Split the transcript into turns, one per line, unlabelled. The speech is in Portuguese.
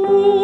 tu